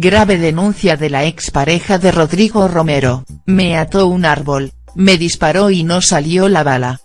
Grave denuncia de la expareja de Rodrigo Romero, me ató un árbol, me disparó y no salió la bala.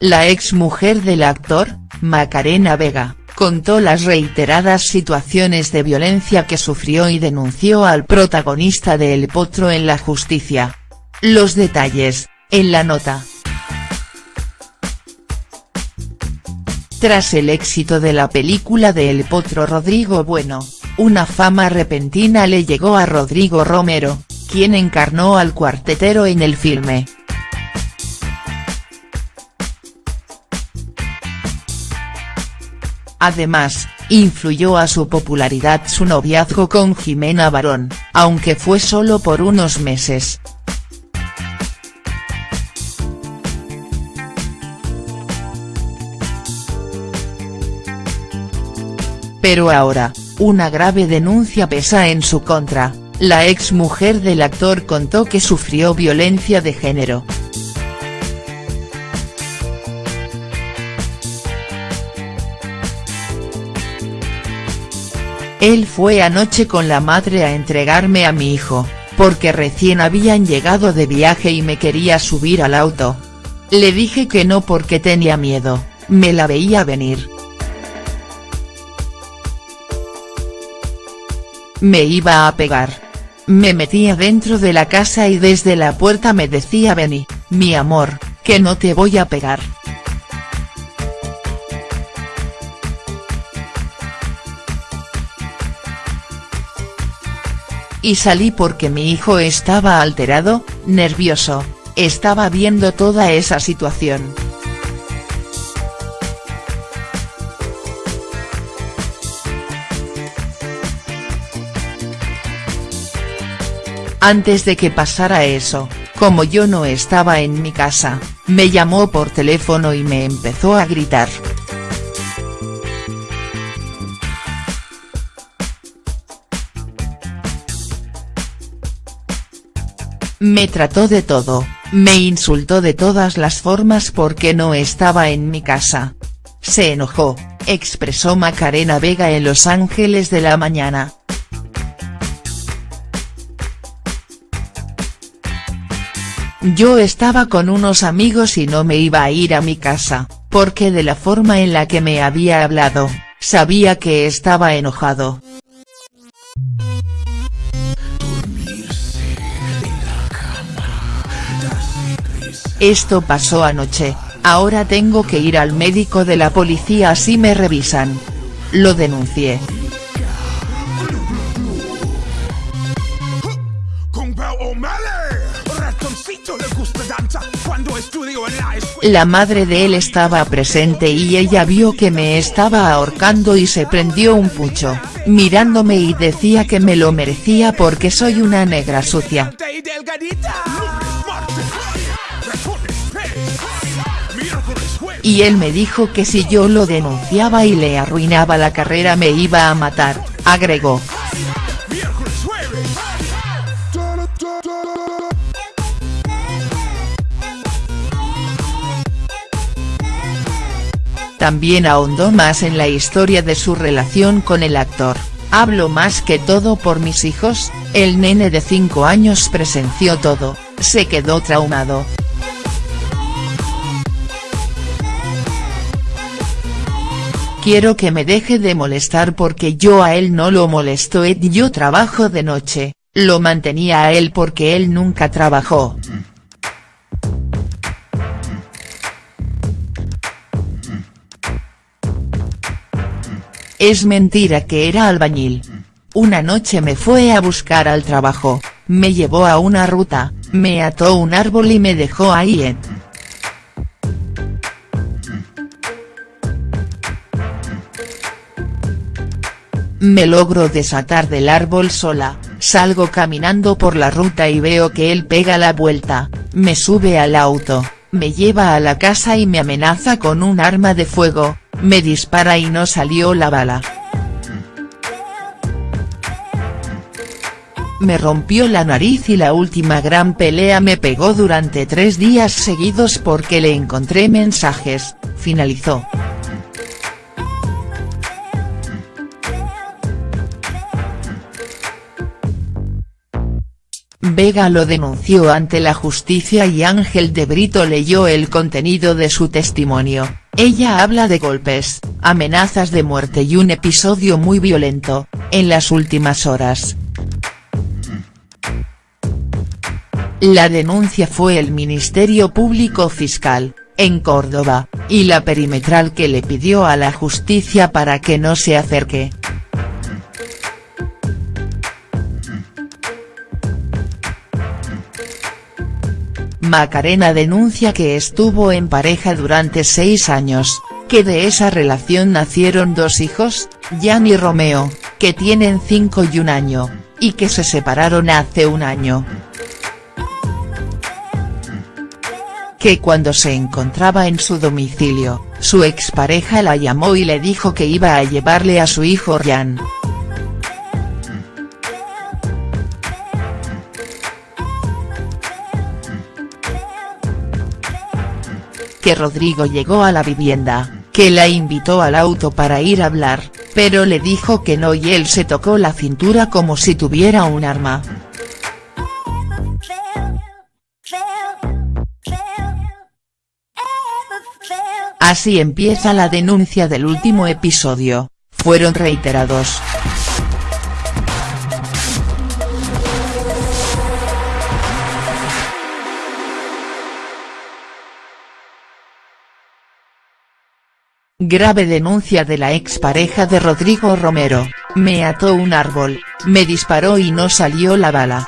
La ex mujer del actor, Macarena Vega, contó las reiteradas situaciones de violencia que sufrió y denunció al protagonista de El Potro en la justicia. Los detalles, en la nota. Tras el éxito de la película de El Potro Rodrigo Bueno, una fama repentina le llegó a Rodrigo Romero, quien encarnó al cuartetero en el filme. Además, influyó a su popularidad su noviazgo con Jimena Barón, aunque fue solo por unos meses. Pero ahora, una grave denuncia pesa en su contra, la ex mujer del actor contó que sufrió violencia de género. Él fue anoche con la madre a entregarme a mi hijo, porque recién habían llegado de viaje y me quería subir al auto. Le dije que no porque tenía miedo, me la veía venir. Me iba a pegar. Me metía dentro de la casa y desde la puerta me decía vení, mi amor, que no te voy a pegar. y salí porque mi hijo estaba alterado, nervioso, estaba viendo toda esa situación. Antes de que pasara eso, como yo no estaba en mi casa, me llamó por teléfono y me empezó a gritar. Me trató de todo, me insultó de todas las formas porque no estaba en mi casa. Se enojó, expresó Macarena Vega en Los Ángeles de la Mañana. Yo estaba con unos amigos y no me iba a ir a mi casa, porque de la forma en la que me había hablado, sabía que estaba enojado. Esto pasó anoche, ahora tengo que ir al médico de la policía así me revisan. Lo denuncié. La madre de él estaba presente y ella vio que me estaba ahorcando y se prendió un pucho, mirándome y decía que me lo merecía porque soy una negra sucia. Y él me dijo que si yo lo denunciaba y le arruinaba la carrera me iba a matar, agregó. También ahondó más en la historia de su relación con el actor, hablo más que todo por mis hijos, el nene de 5 años presenció todo, se quedó traumado. quiero que me deje de molestar porque yo a él no lo molesto Ed yo trabajo de noche, lo mantenía a él porque él nunca trabajó. Es mentira que era albañil. Una noche me fue a buscar al trabajo, me llevó a una ruta, me ató un árbol y me dejó ahí. Me logro desatar del árbol sola, salgo caminando por la ruta y veo que él pega la vuelta, me sube al auto, me lleva a la casa y me amenaza con un arma de fuego, me dispara y no salió la bala. me rompió la nariz y la última gran pelea me pegó durante tres días seguidos porque le encontré mensajes, finalizó. Vega lo denunció ante la justicia y Ángel de Brito leyó el contenido de su testimonio, ella habla de golpes, amenazas de muerte y un episodio muy violento, en las últimas horas. La denuncia fue el Ministerio Público Fiscal, en Córdoba, y la perimetral que le pidió a la justicia para que no se acerque. Macarena denuncia que estuvo en pareja durante seis años, que de esa relación nacieron dos hijos, Jan y Romeo, que tienen cinco y un año, y que se separaron hace un año. Que cuando se encontraba en su domicilio, su expareja la llamó y le dijo que iba a llevarle a su hijo Jan. Que Rodrigo llegó a la vivienda, que la invitó al auto para ir a hablar, pero le dijo que no y él se tocó la cintura como si tuviera un arma. Así empieza la denuncia del último episodio, fueron reiterados. Grave denuncia de la expareja de Rodrigo Romero, me ató un árbol, me disparó y no salió la bala.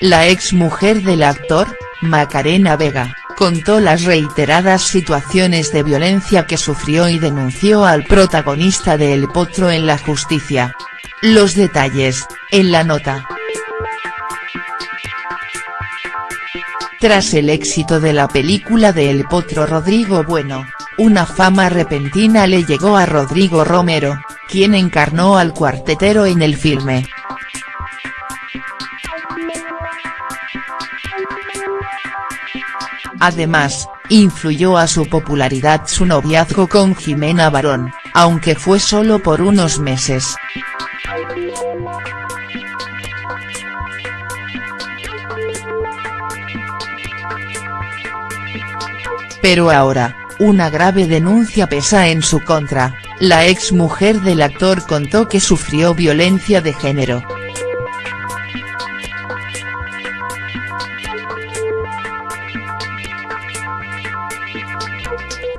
La exmujer del actor, Macarena Vega, contó las reiteradas situaciones de violencia que sufrió y denunció al protagonista de El Potro en la justicia. Los detalles, en la nota. Tras el éxito de la película de El Potro Rodrigo Bueno, una fama repentina le llegó a Rodrigo Romero, quien encarnó al cuartetero en el filme. Además, influyó a su popularidad su noviazgo con Jimena Barón, aunque fue solo por unos meses. Pero ahora, una grave denuncia pesa en su contra, la ex mujer del actor contó que sufrió violencia de género.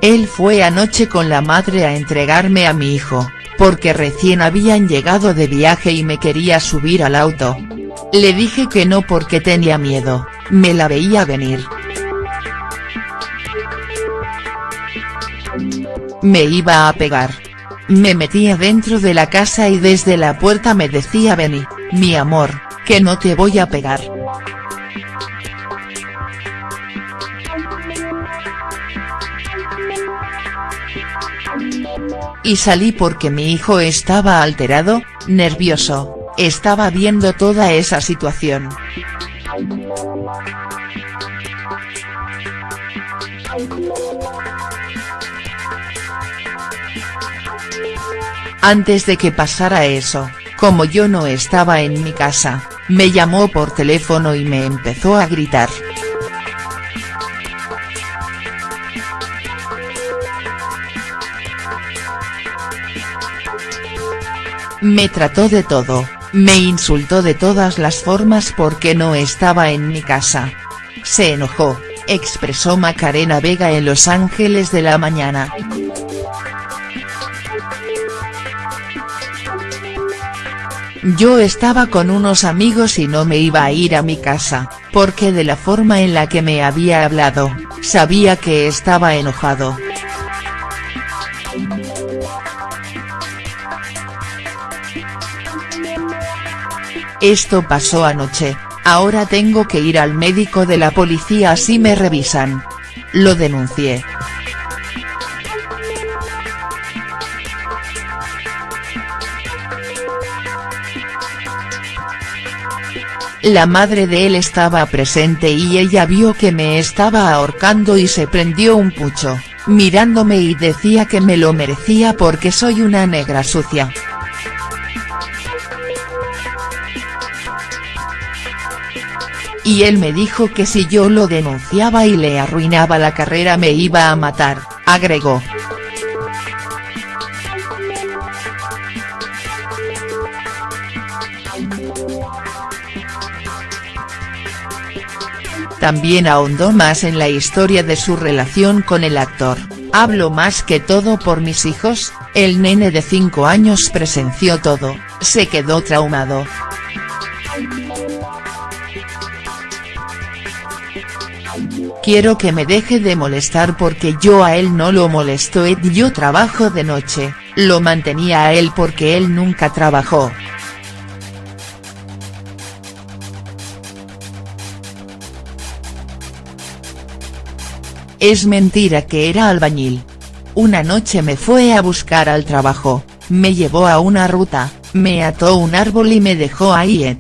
Él fue anoche con la madre a entregarme a mi hijo, porque recién habían llegado de viaje y me quería subir al auto. Le dije que no porque tenía miedo, me la veía venir. Me iba a pegar. Me metía dentro de la casa y desde la puerta me decía Benny, mi amor, que no te voy a pegar. Y salí porque mi hijo estaba alterado, nervioso, estaba viendo toda esa situación. Antes de que pasara eso, como yo no estaba en mi casa, me llamó por teléfono y me empezó a gritar. Me trató de todo, me insultó de todas las formas porque no estaba en mi casa. Se enojó, expresó Macarena Vega en Los Ángeles de la Mañana. Yo estaba con unos amigos y no me iba a ir a mi casa, porque de la forma en la que me había hablado, sabía que estaba enojado. Esto pasó anoche, ahora tengo que ir al médico de la policía así me revisan. Lo denuncié. La madre de él estaba presente y ella vio que me estaba ahorcando y se prendió un pucho, mirándome y decía que me lo merecía porque soy una negra sucia. Y él me dijo que si yo lo denunciaba y le arruinaba la carrera me iba a matar, agregó. También ahondó más en la historia de su relación con el actor, hablo más que todo por mis hijos, el nene de 5 años presenció todo, se quedó traumado. Quiero que me deje de molestar porque yo a él no lo molesto Ed yo trabajo de noche, lo mantenía a él porque él nunca trabajó. Es mentira que era albañil. Una noche me fue a buscar al trabajo, me llevó a una ruta, me ató un árbol y me dejó ahí.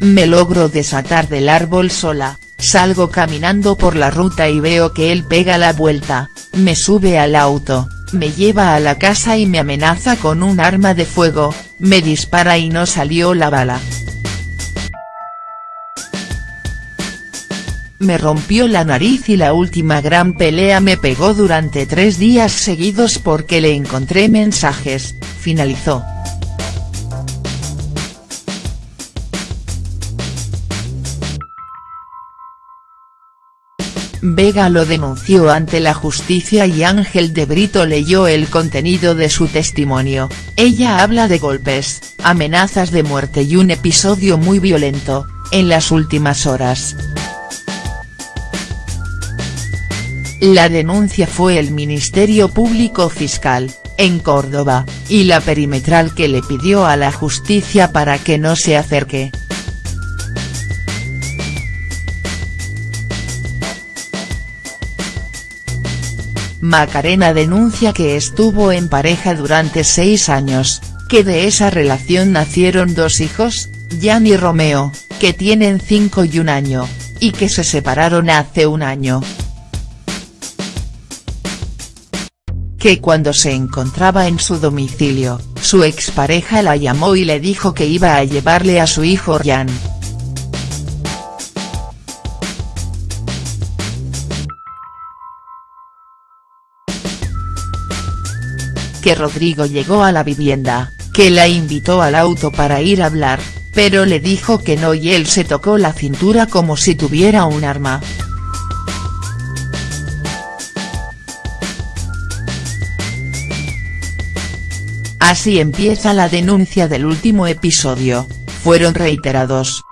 Me logro desatar del árbol sola, salgo caminando por la ruta y veo que él pega la vuelta, me sube al auto, me lleva a la casa y me amenaza con un arma de fuego, me dispara y no salió la bala. Me rompió la nariz y la última gran pelea me pegó durante tres días seguidos porque le encontré mensajes, finalizó. Vega lo denunció ante la justicia y Ángel de Brito leyó el contenido de su testimonio, ella habla de golpes, amenazas de muerte y un episodio muy violento, en las últimas horas. La denuncia fue el Ministerio Público Fiscal, en Córdoba, y la perimetral que le pidió a la justicia para que no se acerque. Macarena denuncia que estuvo en pareja durante seis años, que de esa relación nacieron dos hijos, Jan y Romeo, que tienen cinco y un año, y que se separaron hace un año. Que cuando se encontraba en su domicilio, su expareja la llamó y le dijo que iba a llevarle a su hijo Jan. Que Rodrigo llegó a la vivienda, que la invitó al auto para ir a hablar, pero le dijo que no y él se tocó la cintura como si tuviera un arma. Así empieza la denuncia del último episodio, fueron reiterados,